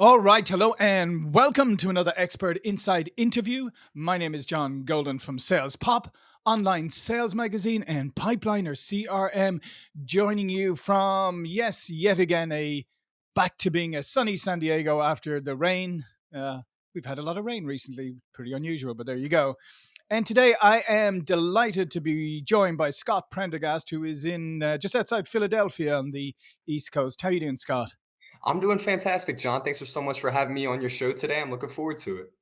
All right, hello and welcome to another Expert Insights interview. My name is John Golden from Sales Pop, online sales magazine, and Pipeliner CRM, joining you from, yes, yet again, a back to being a sunny San Diego after the rain. Uh, we've had a lot of rain recently, pretty unusual, but there you go. And today I am delighted to be joined by Scott Prendergast, who is in uh, just outside Philadelphia on the East Coast. How are you doing, Scott? I'm doing fantastic, John. Thanks for so much for having me on your show today. I'm looking forward to it.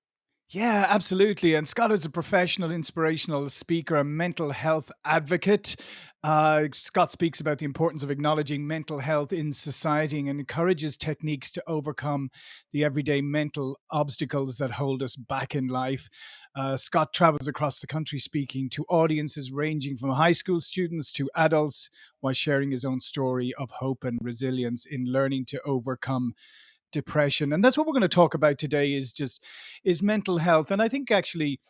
Yeah, absolutely. And Scott is a professional, inspirational speaker, a mental health advocate. Uh, Scott speaks about the importance of acknowledging mental health in society and encourages techniques to overcome the everyday mental obstacles that hold us back in life. Uh, Scott travels across the country speaking to audiences ranging from high school students to adults while sharing his own story of hope and resilience in learning to overcome depression. And that's what we're going to talk about today is just is mental health. And i think actually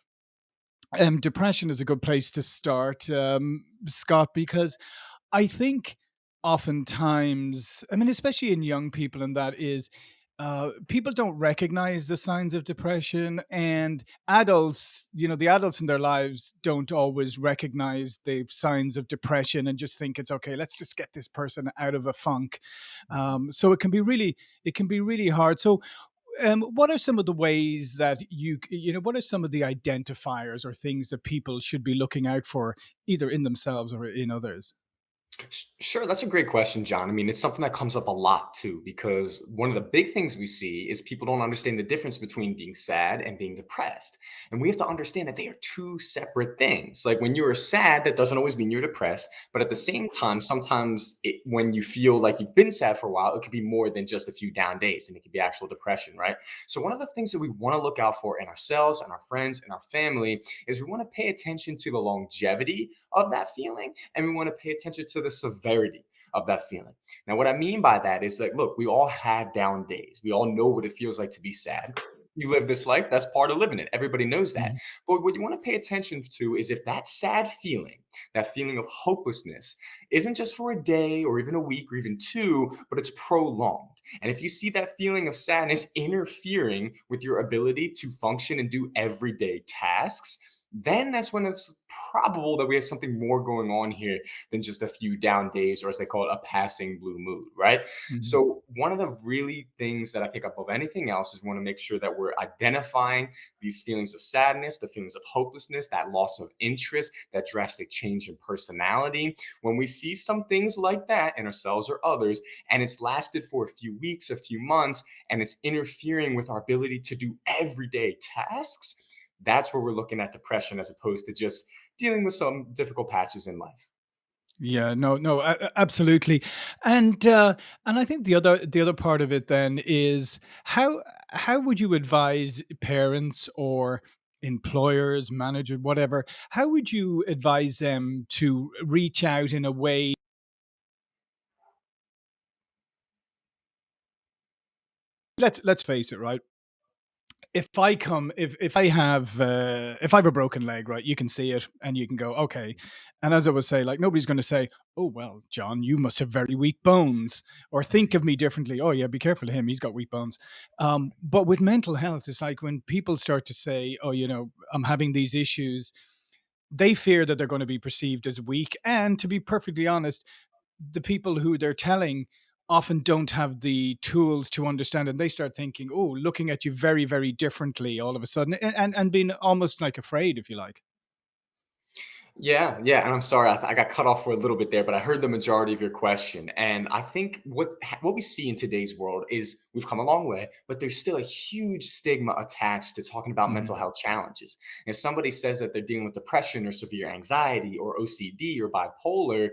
um, depression is a good place to start um, scott because i think oftentimes i mean especially in young people and that is uh, people don't recognize the signs of depression and adults you know the adults in their lives don't always recognize the signs of depression and just think it's okay let's just get this person out of a funk. Um, so it can be really it can be really hard. So um, what are some of the ways that you you know what are some of the identifiers or things that people should be looking out for either in themselves or in others Sure, that's a great question, John. I mean, it's something that comes up a lot too, because one of the big things we see is people don't understand the difference between being sad and being depressed. And we have to understand that they are two separate things. Like when you're sad, that doesn't always mean you're depressed. But at the same time, sometimes it, when you feel like you've been sad for a while, it could be more than just a few down days and it could be actual depression, right? So, one of the things that we want to look out for in ourselves and our friends and our family is we want to pay attention to the longevity of that feeling and we want to pay attention to the severity of that feeling. Now, what I mean by that is like, look, we all have down days. We all know what it feels like to be sad. You live this life, that's part of living it. Everybody knows that. Mhm. But what you want to pay attention to is if that sad feeling, that feeling of hopelessness, isn't just for a day or even a week or even two, but it's prolonged. And if you see that feeling of sadness interfering with your ability to function and do everyday tasks, then that's when it's probable that we have something more going on here than just a few down days, or as they call it, a passing blue mood, right? Mhm. So, one of the really things that I think above anything else is want to make sure that we're identifying these feelings of sadness, the feelings of hopelessness, that loss of interest, that drastic change in personality. When we see some things like that in ourselves or others, and it's lasted for a few weeks, a few months, and it's interfering with our ability to do everyday tasks, that's where we're looking at depression as opposed to just dealing with some difficult patches in life. Yeah, no, no, absolutely, and uh, and I think the other the other part of it then is how how would you advise parents or employers, manager, whatever? How would you advise them to reach out in a way? Let's let's face it, right? If I come, if if I have uh, if I have a broken leg, right, you can see it and you can go, okay. And as I would say, like nobody's going to say, oh well, John, you must have very weak bones, or think of me differently. Oh yeah, be careful of him; he's got weak bones. Um, but with mental health, it's like when people start to say, oh, you know, I'm having these issues. They fear that they're going to be perceived as weak, and to be perfectly honest, the people who they're telling often don't have the tools to understand and they start thinking oh looking at you very very differently all of a sudden and and, and being almost like afraid if you like Yeah, yeah, and I'm sorry, I, th- I got cut off for a little bit there, but I heard the majority of your question. And I think what what we see in today's world is we've come a long way, but there's still a huge stigma attached to talking about Mhm. mental health challenges. If somebody says that they're dealing with depression or severe anxiety or OCD or bipolar,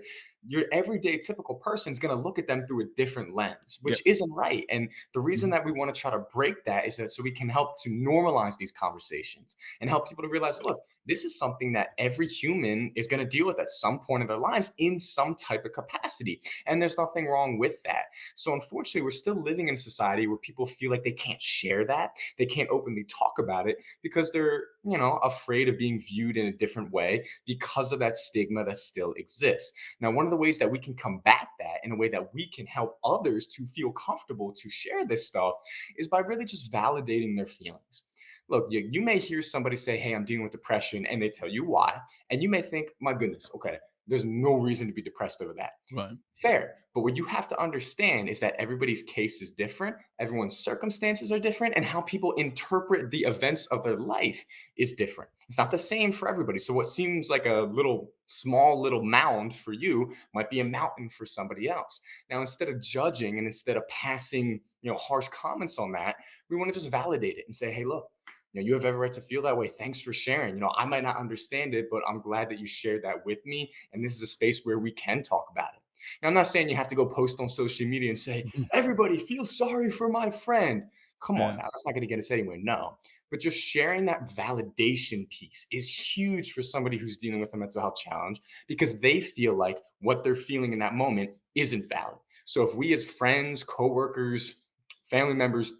your everyday typical person is going to look at them through a different lens, which isn't right. And the reason Mhm. that we want to try to break that is that so we can help to normalize these conversations and help people to realize, look this is something that every human is going to deal with at some point in their lives in some type of capacity. And there's nothing wrong with that. So, unfortunately, we're still living in a society where people feel like they can't share that, they can't openly talk about it because they're, you know, afraid of being viewed in a different way because of that stigma that still exists. Now, one of the ways that we can combat that in a way that we can help others to feel comfortable to share this stuff is by really just validating their feelings. Look, you, you may hear somebody say, Hey, I'm dealing with depression, and they tell you why. And you may think, My goodness, okay, there's no reason to be depressed over that. Right. Fair. But what you have to understand is that everybody's case is different, everyone's circumstances are different, and how people interpret the events of their life is different. It's not the same for everybody. So, what seems like a little small little mound for you might be a mountain for somebody else. Now, instead of judging and instead of passing, you know, harsh comments on that, we want to just validate it and say, hey, look, you know, you have every right to feel that way. Thanks for sharing. You know, I might not understand it, but I'm glad that you shared that with me. And this is a space where we can talk about it. Now, I'm not saying you have to go post on social media and say, Mhm. everybody feel sorry for my friend. Come on now, that's not going to get us anywhere. No. But just sharing that validation piece is huge for somebody who's dealing with a mental health challenge because they feel like what they're feeling in that moment isn't valid. So if we as friends, coworkers, family members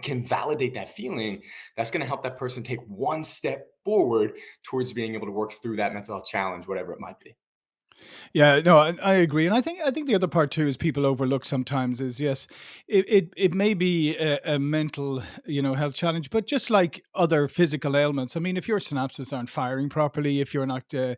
can validate that feeling, that's going to help that person take one step forward towards being able to work through that mental health challenge, whatever it might be. Yeah, no, I, I agree, and I think I think the other part too is people overlook sometimes is yes, it it, it may be a, a mental you know health challenge, but just like other physical ailments, I mean, if your synapses aren't firing properly, if you're not, uh,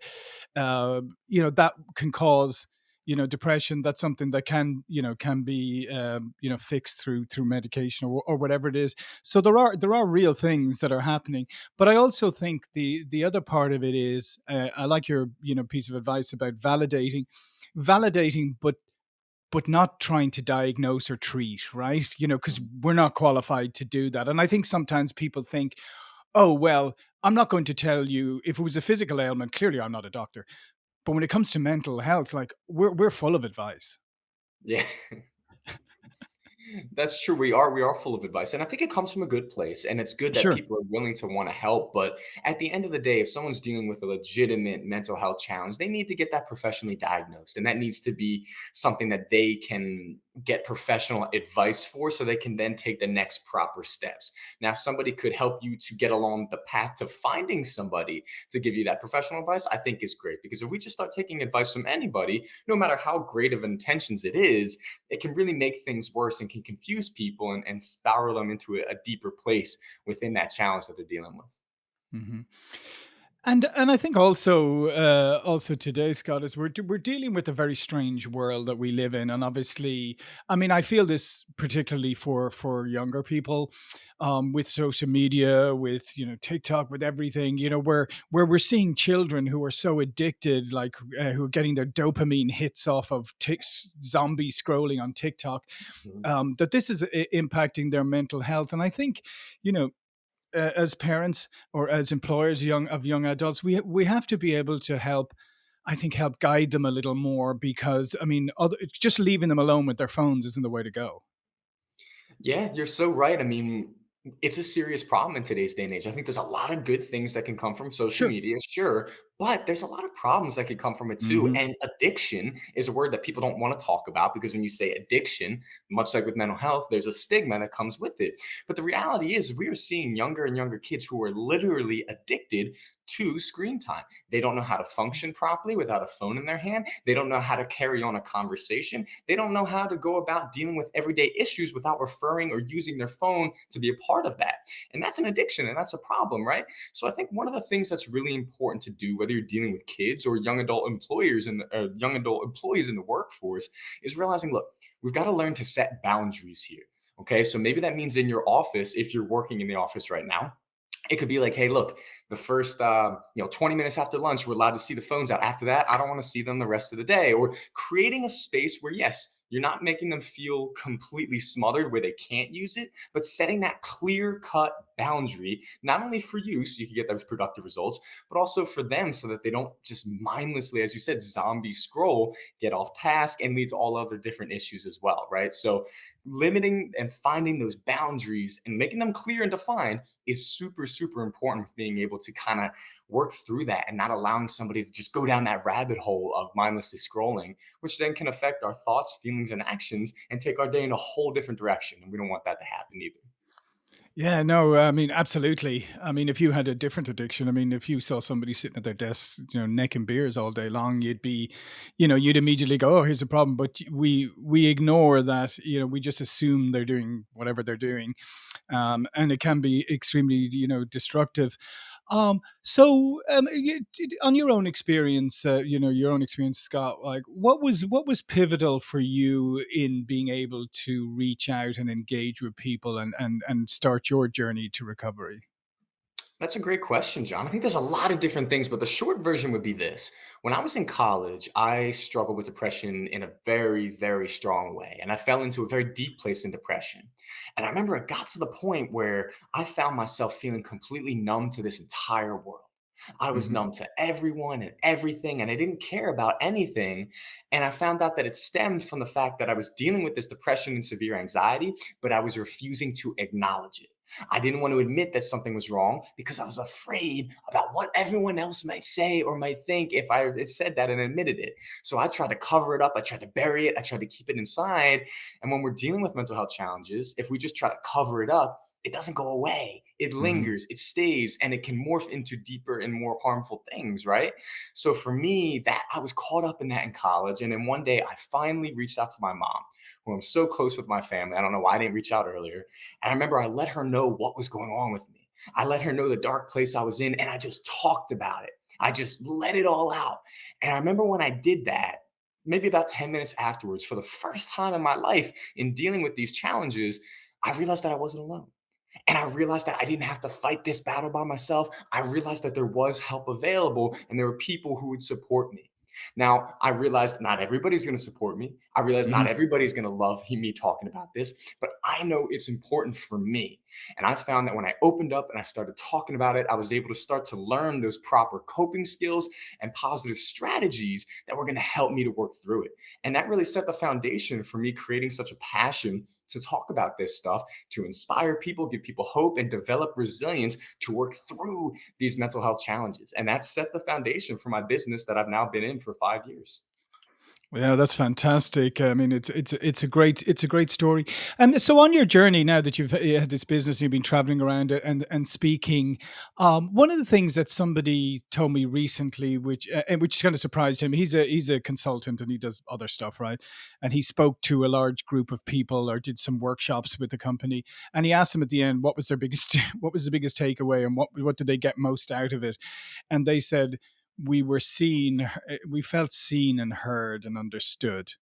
uh, you know, that can cause you know depression. That's something that can you know can be um, you know fixed through through medication or, or whatever it is. So there are there are real things that are happening, but I also think the the other part of it is uh, I like your you know piece of advice about validating, validating, but but not trying to diagnose or treat, right? You know, because we're not qualified to do that. And I think sometimes people think, oh well, I'm not going to tell you if it was a physical ailment. Clearly, I'm not a doctor. But when it comes to mental health, like we're we're full of advice. Yeah. That's true. We are we are full of advice, and I think it comes from a good place, and it's good that Sure. people are willing to want to help. But at the end of the day, if someone's dealing with a legitimate mental health challenge, they need to get that professionally diagnosed, and that needs to be something that they can get professional advice for, so they can then take the next proper steps. Now, somebody could help you to get along the path to finding somebody to give you that professional advice. I think is great because if we just start taking advice from anybody, no matter how great of intentions it is it can really make things worse and can confuse people and, and spiral them into a, a deeper place within that challenge that they're dealing with. Mhm. And and I think also uh, also today, Scott, is we're we're dealing with a very strange world that we live in, and obviously, I mean, I feel this particularly for for younger people, um, with social media, with you know TikTok, with everything, you know, where where we're seeing children who are so addicted, like uh, who are getting their dopamine hits off of tick zombie scrolling on TikTok, Mhm. um, that this is i- impacting their mental health, and I think, you know uh, as parents or as employers young of young adults we we have to be able to help i think help guide them a little more because i mean other, just leaving them alone with their phones isn't the way to go Yeah, you're so right. I mean, it's a serious problem in today's day and age. I think there's a lot of good things that can come from social sure media, sure, but there's a lot of problems that could come from it too. hmm And addiction is a word that people don't want to talk about because when you say addiction, much like with mental health, there's a stigma that comes with it. But the reality is, we are seeing younger and younger kids who are literally addicted to screen time. They don't know how to function properly without a phone in their hand. They don't know how to carry on a conversation. They don't know how to go about dealing with everyday issues without referring or using their phone to be a part of that. And that's an addiction and that's a problem, right? So I think one of the things that's really important to do, whether you're dealing with kids or young adult employers and uh, young adult employees in the workforce, is realizing, look, we've got to learn to set boundaries here. Okay, so maybe that means in your office, if you're working in the office right now, it could be like, hey, look, the first um, you know 20 minutes after lunch, we're allowed to see the phones out. After that, I don't want to see them the rest of the day. Or creating a space where, yes, you're not making them feel completely smothered where they can't use it, but setting that clear cut boundary, not only for you so you can get those productive results, but also for them so that they don't just mindlessly, as you said, zombie scroll, get off task, and lead to all other different issues as well, right? So limiting and finding those boundaries and making them clear and defined is super, super important for being able to kind of work through that and not allowing somebody to just go down that rabbit hole of mindlessly scrolling, which then can affect our thoughts, feelings, and actions and take our day in a whole different direction. And we don't want that to happen either. Yeah, no, I mean, absolutely. I mean, if you had a different addiction, I mean, if you saw somebody sitting at their desk, you know, necking beers all day long, you'd be, you know, you'd immediately go, "Oh, here's a problem." But we we ignore that. You know, we just assume they're doing whatever they're doing, um, and it can be extremely, you know, destructive. Um, so, um, on your own experience, uh, you know, your own experience, Scott, like what was what was pivotal for you in being able to reach out and engage with people and and and start your journey to recovery? That's a great question, John. I think there's a lot of different things, but the short version would be this. When I was in college, I struggled with depression in a very, very strong way. And I fell into a very deep place in depression. And I remember it got to the point where I found myself feeling completely numb to this entire world. I was hmm numb to everyone and everything, and I didn't care about anything. And I found out that it stemmed from the fact that I was dealing with this depression and severe anxiety, but I was refusing to acknowledge it. I didn't want to admit that something was wrong because I was afraid about what everyone else might say or might think if I said that and admitted it. So I tried to cover it up. I tried to bury it. I tried to keep it inside. And when we're dealing with mental health challenges, if we just try to cover it up, it doesn't go away. It hmm lingers, it stays, and it can morph into deeper and more harmful things, right? So for me, that I was caught up in that in college. And then one day I finally reached out to my mom, who I'm so close with my family. I don't know why I didn't reach out earlier. And I remember I let her know what was going on with me. I let her know the dark place I was in, and I just talked about it. I just let it all out. And I remember when I did that, maybe about 10 minutes afterwards, for the first time in my life in dealing with these challenges, I realized that I wasn't alone. And I realized that I didn't have to fight this battle by myself. I realized that there was help available and there were people who would support me. Now, I realized not everybody's going to support me. I realized not hmm everybody's going to love me talking about this, but I know it's important for me. And I found that when I opened up and I started talking about it, I was able to start to learn those proper coping skills and positive strategies that were going to help me to work through it. And that really set the foundation for me creating such a passion to talk about this stuff, to inspire people, give people hope, and develop resilience to work through these mental health challenges. And that set the foundation for my business that I've now been in for five years. Yeah, that's fantastic. I mean, it's it's it's a great it's a great story. And so, on your journey now that you've had this business, and you've been traveling around and and speaking. Um, one of the things that somebody told me recently, which uh, which kind of surprised him, he's a he's a consultant and he does other stuff, right? And he spoke to a large group of people or did some workshops with the company, and he asked them at the end what was their biggest what was the biggest takeaway and what what did they get most out of it, and they said we were seen eh, we felt seen and heard and understood.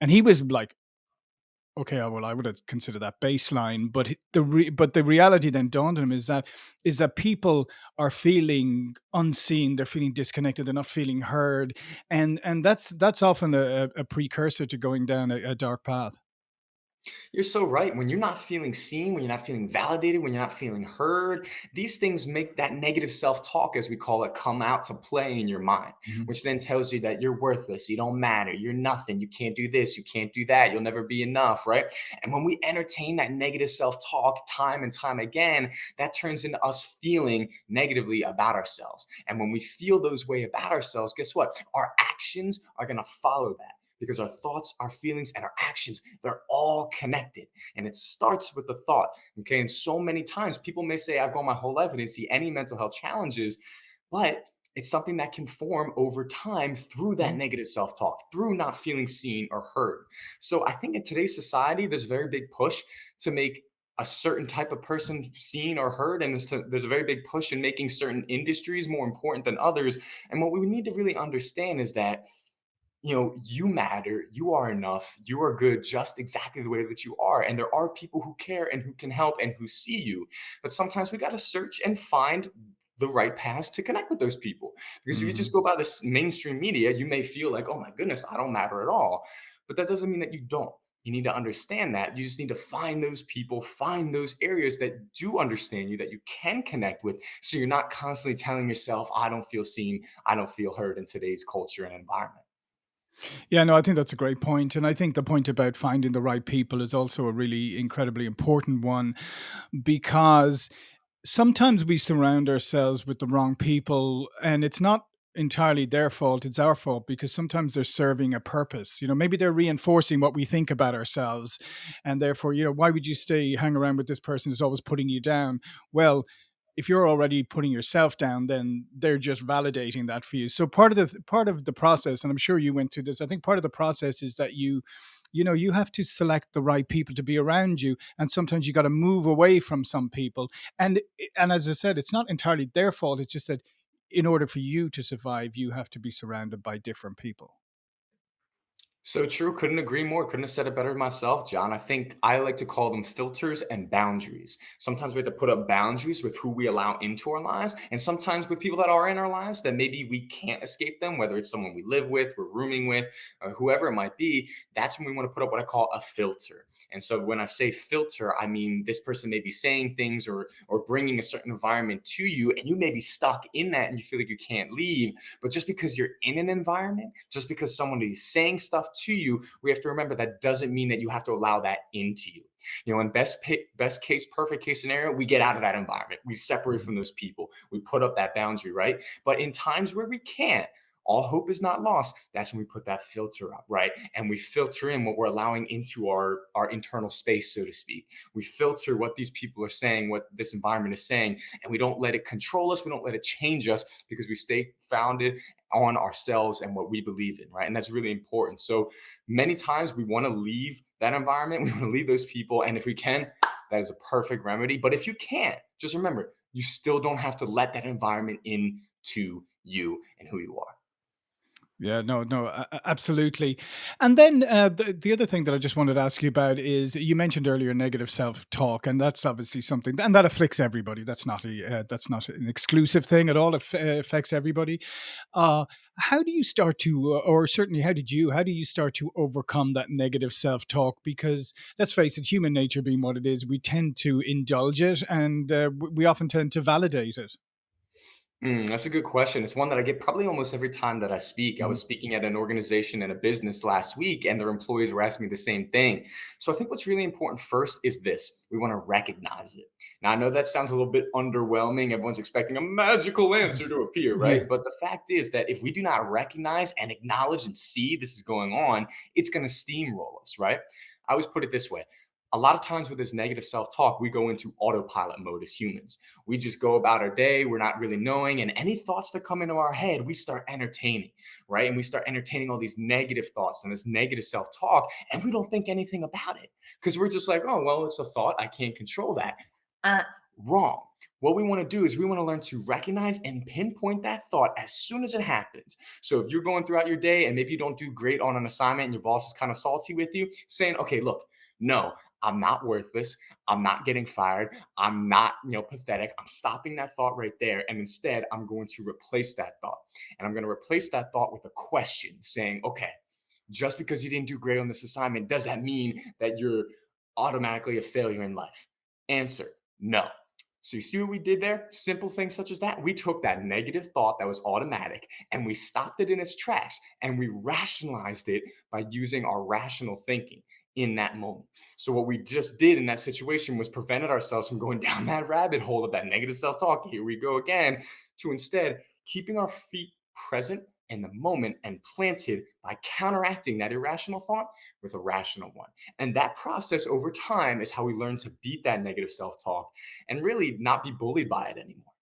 And he was like okay uh, well i would have considered that baseline but the re- but the reality then dawned on him is that is that people are feeling unseen they're feeling disconnected they're not feeling heard and and that's that's often a, a a precursor to going down a, a dark path You're so right. When you're not feeling seen, when you're not feeling validated, when you're not feeling heard, these things make that negative self talk, as we call it, come out to play in your mind, Mhm. which then tells you that you're worthless, you don't matter, you're nothing, you can't do this, you can't do that, you'll never be enough, right? And when we entertain that negative self talk time and time again, that turns into us feeling negatively about ourselves. And when we feel those way about ourselves, guess what? Our actions are going to follow that because our thoughts, our feelings, and our actions, they're all connected. And it starts with the thought. Okay. And so many times people may say, I've gone my whole life and didn't see any mental health challenges, but it's something that can form over time through that Mhm. negative self talk, through not feeling seen or heard. So I think in today's society, there's a very big push to make a certain type of person seen or heard and to, there's a very big push in making certain industries more important than others and what we need to really understand is that you know, you matter, you are enough, you are good just exactly the way that you are. And there are people who care and who can help and who see you. But sometimes we got to search and find the right paths to connect with those people. Because if you just mm-hmm. go by this mainstream media, you may feel like, oh my goodness, I don't matter at all. But that doesn't mean that you don't. You need to understand that. You just need to find those people, find those areas that do understand you, that you can connect with. So you're not constantly telling yourself, I don't feel seen, I don't feel heard in today's culture and environment. Yeah, no, I think that's a great point. And I think the point about finding the right people is also a really incredibly important one because sometimes we surround ourselves with the wrong people and it's not entirely their fault it's our fault because sometimes they're serving a purpose you know maybe they're reinforcing what we think about ourselves and therefore you know why would you stay hang around with this person who's always putting you down well if you're already putting yourself down then they're just validating that for you. So part of the part of the process and i'm sure you went through this i think part of the process is that you you know you have to select the right people to be around you and sometimes you got to move away from some people. And and as i said it's not entirely their fault it's just that in order for you to survive you have to be surrounded by different people So true. Couldn't agree more. Couldn't have said it better myself, John. I think I like to call them filters and boundaries. Sometimes we have to put up boundaries with who we allow into our lives, and sometimes with people that are in our lives that maybe we can't escape them, whether it's someone we live with, we're rooming with, or whoever it might be. That's when we want to put up what I call a filter. And so when I say filter, I mean this person may be saying things or or bringing a certain environment to you, and you may be stuck in that, and you feel like you can't leave. But just because you're in an environment, just because someone is saying stuff to you, we have to remember that doesn't mean that you have to allow that into you. You know, in best best case, perfect case scenario, we get out of that environment. We separate Mhm. from those people. We put up that boundary, right? But in times where we can't, all hope is not lost. That's when we put that filter up, right? And we filter in what we're allowing into our our internal space, so to speak. We filter what these people are saying, what this environment is saying, and we don't let it control us. We don't let it change us because we stay founded on ourselves and what we believe in, right? And that's really important. So many times we want to leave that environment, we want to leave those people. And if we can, that is a perfect remedy. But if you can't, just remember, you still don't have to let that environment into you and who you are. Yeah, no, no, absolutely. And then uh, the the other thing that I just wanted to ask you about is you mentioned earlier negative self talk, and that's obviously something, and that afflicts everybody. That's not a uh, that's not an exclusive thing at all. It uh, affects everybody. Uh, how do you start to, uh, or certainly how did you, how do you start to overcome that negative self talk? Because let's face it, human nature being what it is, we tend to indulge it, and uh, we often tend to validate it. Mm, that's a good question. It's one that I get probably almost every time that I speak. I was speaking at an organization and a business last week, and their employees were asking me the same thing. So I think what's really important first is this we want to recognize it. Now, I know that sounds a little bit underwhelming. Everyone's expecting a magical answer to appear, right? But the fact is that if we do not recognize and acknowledge and see this is going on, it's going to steamroll us, right? I always put it this way. A lot of times with this negative self talk, we go into autopilot mode as humans. We just go about our day we're not really knowing and any thoughts that come into our head we start entertaining right? And we start entertaining all these negative thoughts and this negative self-talk and we don't think anything about it. Because we're just like oh well it's a thought i can't control that. Uh, wrong. What we want to do is we want to learn to recognize and pinpoint that thought as soon as it happens. So if you're going throughout your day and maybe you don't do great on an assignment and your boss is kind of salty with you, saying, okay, look, no, I'm not worthless. I'm not getting fired. I'm not, you know, pathetic. I'm stopping that thought right there. And instead, I'm going to replace that thought. And I'm going to replace that thought with a question saying, okay, just because you didn't do great on this assignment, does that mean that you're automatically a failure in life? Answer no. So you see what we did there? Simple things such as that. We took that negative thought that was automatic and we stopped it in its tracks and we rationalized it by using our rational thinking in that moment. So what we just did in that situation was prevented ourselves from going down that rabbit hole of that negative self-talk. Here we go again, to instead keeping our feet present in the moment and planted by counteracting that irrational thought with a rational one. And that process over time is how we learn to beat that negative self-talk and really not be bullied by it anymore.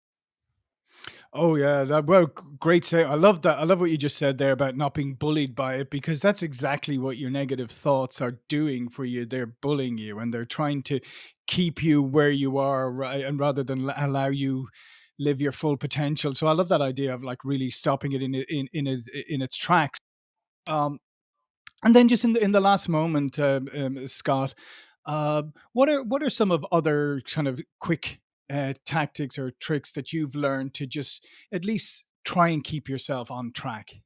Oh yeah, that well, great say. I love that. I love what you just said there about not being bullied by it because that's exactly what your negative thoughts are doing for you. They're bullying you and they're trying to keep you where you are, right? And rather than allow you live your full potential. So I love that idea of like really stopping it in in in in its tracks. Um, and then just in the in the last moment, um, um, Scott, uh, what are what are some of other kind of quick uh, tactics or tricks that you've learned to just at least try and keep yourself on track?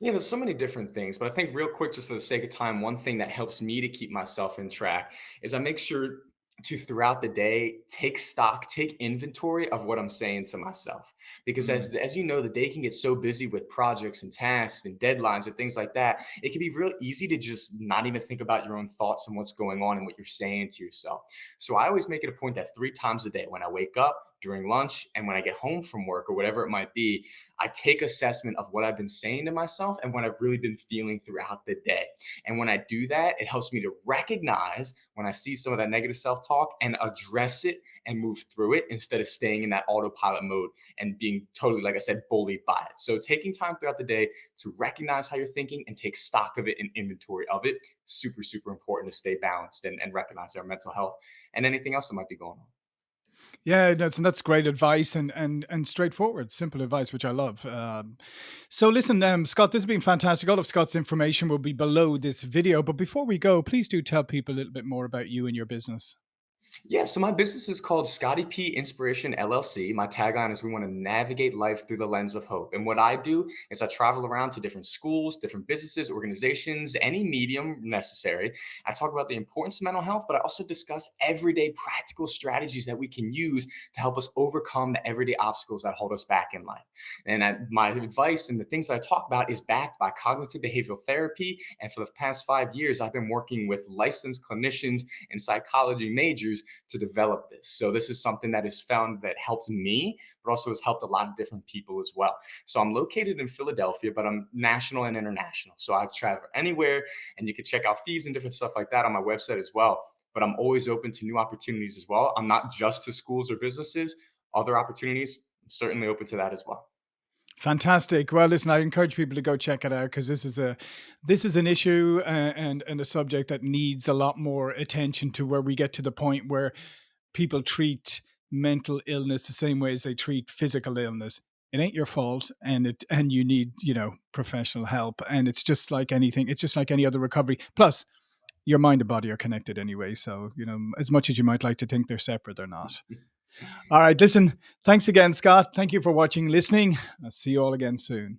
Yeah, there's so many different things, but I think real quick, just for the sake of time, one thing that helps me to keep myself in track is I make sure to throughout the day take stock, take inventory of what I'm saying to myself. Because as Mm. as you know, the day can get so busy with projects and tasks and deadlines and things like that. It can be real easy to just not even think about your own thoughts and what's going on and what you're saying to yourself. So I always make it a point that three times a day, when I wake up, during lunch, and when I get home from work or whatever it might be, I take assessment of what I've been saying to myself and what I've really been feeling throughout the day. And when I do that, it helps me to recognize when I see some of that negative self talk and address it and move through it instead of staying in that autopilot mode and being totally, like I said, bullied by it. So taking time throughout the day to recognize how you're thinking and take stock of it and inventory of it, super, super important to stay balanced and, and recognize our mental health and anything else that might be going on. Yeah, that's that's great advice and and and straightforward, simple advice, which I love. Um, so listen, um, Scott, this has been fantastic. All of Scott's information will be below this video. But before we go, please do tell people a little bit more about you and your business. Yeah, so my business is called Scotty P Inspiration LLC. My tagline is we want to navigate life through the lens of hope. And what I do is I travel around to different schools, different businesses, organizations, any medium necessary. I talk about the importance of mental health, but I also discuss everyday practical strategies that we can use to help us overcome the everyday obstacles that hold us back in life. And I, my advice and the things that I talk about is backed by cognitive behavioral therapy. And for the past five years, I've been working with licensed clinicians and psychology majors to develop this. So this is something that is found that helps me, but also has helped a lot of different people as well. So I'm located in Philadelphia, but I'm national and international. So I travel anywhere and you can check out fees and different stuff like that on my website as well. But I'm always open to new opportunities as well. I'm not just to schools or businesses, other opportunities, I'm certainly open to that as well. Fantastic. Well, listen, I encourage people to go check it out because this is a this is an issue uh, and and a subject that needs a lot more attention to where we get to the point where people treat mental illness the same way as they treat physical illness. It ain't your fault and it and you need, you know, professional help and it's just like anything. It's just like any other recovery. Plus, your mind and body are connected anyway, so, you know, as much as you might like to think they're separate, they're not. All right, listen, thanks again, Scott. Thank you for watching, listening. I'll see you all again soon.